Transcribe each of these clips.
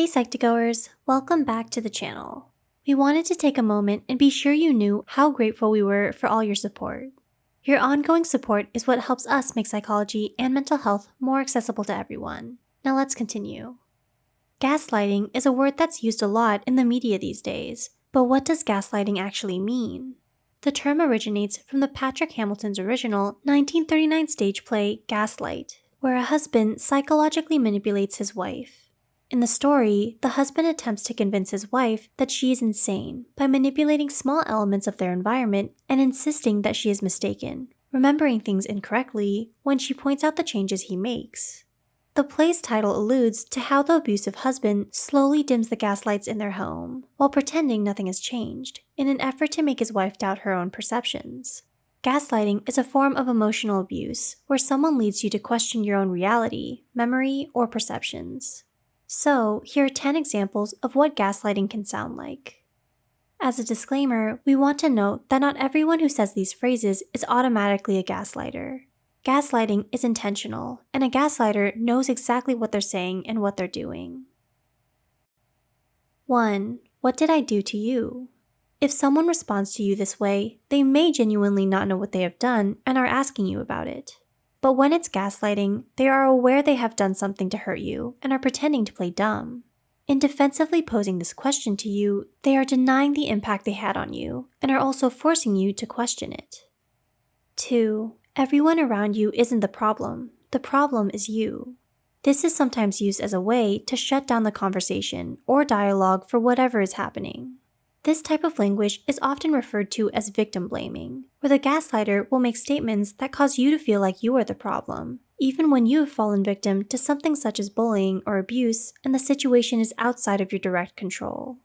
Hey Psych2Goers, welcome back to the channel. We wanted to take a moment and be sure you knew how grateful we were for all your support. Your ongoing support is what helps us make psychology and mental health more accessible to everyone. Now let's continue. Gaslighting is a word that's used a lot in the media these days, but what does gaslighting actually mean? The term originates from the Patrick Hamilton's original 1939 stage play Gaslight, where a husband psychologically manipulates his wife. In the story, the husband attempts to convince his wife that she is insane by manipulating small elements of their environment and insisting that she is mistaken, remembering things incorrectly when she points out the changes he makes. The play's title alludes to how the abusive husband slowly dims the gaslights in their home while pretending nothing has changed in an effort to make his wife doubt her own perceptions. Gaslighting is a form of emotional abuse where someone leads you to question your own reality, memory, or perceptions. So, here are 10 examples of what gaslighting can sound like. As a disclaimer, we want to note that not everyone who says these phrases is automatically a gaslighter. Gaslighting is intentional, and a gaslighter knows exactly what they're saying and what they're doing. 1. What did I do to you? If someone responds to you this way, they may genuinely not know what they have done and are asking you about it. But when it's gaslighting, they are aware they have done something to hurt you and are pretending to play dumb. In defensively posing this question to you, they are denying the impact they had on you and are also forcing you to question it. 2. Everyone around you isn't the problem. The problem is you. This is sometimes used as a way to shut down the conversation or dialogue for whatever is happening. This type of language is often referred to as victim blaming, where the gaslighter will make statements that cause you to feel like you are the problem, even when you have fallen victim to something such as bullying or abuse and the situation is outside of your direct control.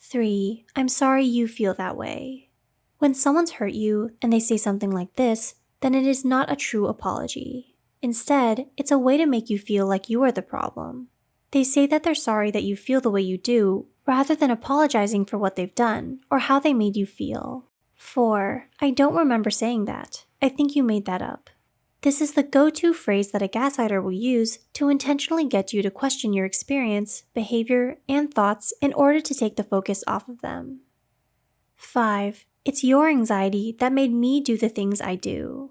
3. I'm sorry you feel that way. When someone's hurt you and they say something like this, then it is not a true apology. Instead, it's a way to make you feel like you are the problem. They say that they're sorry that you feel the way you do rather than apologizing for what they've done or how they made you feel. 4. I don't remember saying that. I think you made that up. This is the go to phrase that a gaslighter will use to intentionally get you to question your experience, behavior, and thoughts in order to take the focus off of them. 5. It's your anxiety that made me do the things I do.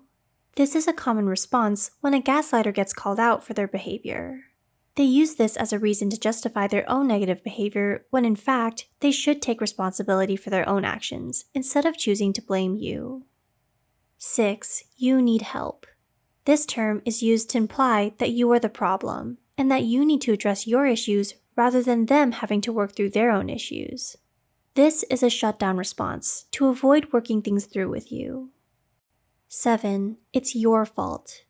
This is a common response when a gaslighter gets called out for their behavior. They use this as a reason to justify their own negative behavior when in fact, they should take responsibility for their own actions instead of choosing to blame you. 6. You need help. This term is used to imply that you are the problem and that you need to address your issues rather than them having to work through their own issues. This is a shutdown response to avoid working things through with you. 7. It's your fault.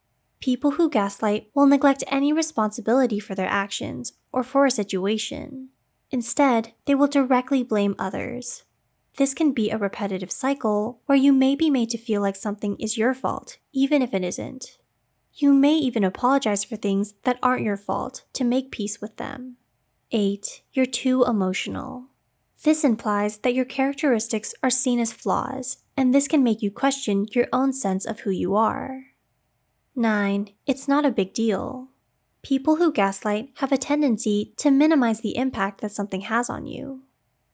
People who gaslight will neglect any responsibility for their actions or for a situation. Instead, they will directly blame others. This can be a repetitive cycle where you may be made to feel like something is your fault, even if it isn't. You may even apologize for things that aren't your fault to make peace with them. 8. You're too emotional. This implies that your characteristics are seen as flaws, and this can make you question your own sense of who you are. 9. It's not a big deal. People who gaslight have a tendency to minimize the impact that something has on you.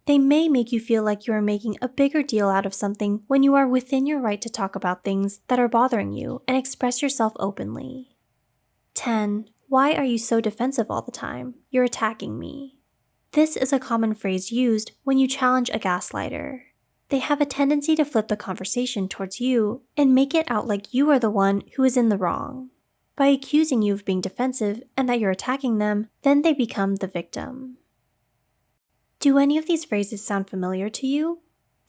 They may make you feel like you are making a bigger deal out of something when you are within your right to talk about things that are bothering you and express yourself openly. 10. Why are you so defensive all the time? You're attacking me. This is a common phrase used when you challenge a gaslighter they have a tendency to flip the conversation towards you and make it out like you are the one who is in the wrong. By accusing you of being defensive and that you're attacking them, then they become the victim. Do any of these phrases sound familiar to you?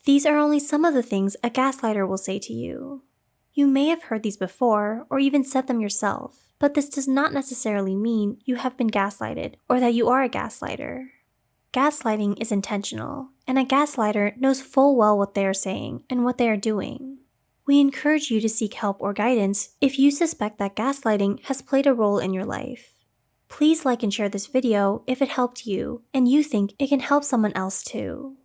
These are only some of the things a gaslighter will say to you. You may have heard these before or even said them yourself, but this does not necessarily mean you have been gaslighted or that you are a gaslighter. Gaslighting is intentional, and a gaslighter knows full well what they are saying and what they are doing. We encourage you to seek help or guidance if you suspect that gaslighting has played a role in your life. Please like and share this video if it helped you and you think it can help someone else too.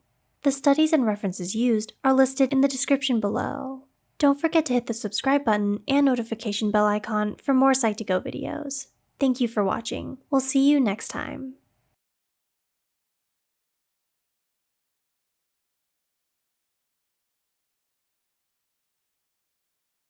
The studies and references used are listed in the description below. Don't forget to hit the subscribe button and notification bell icon for more Psych2Go videos. Thank you for watching. We'll see you next time.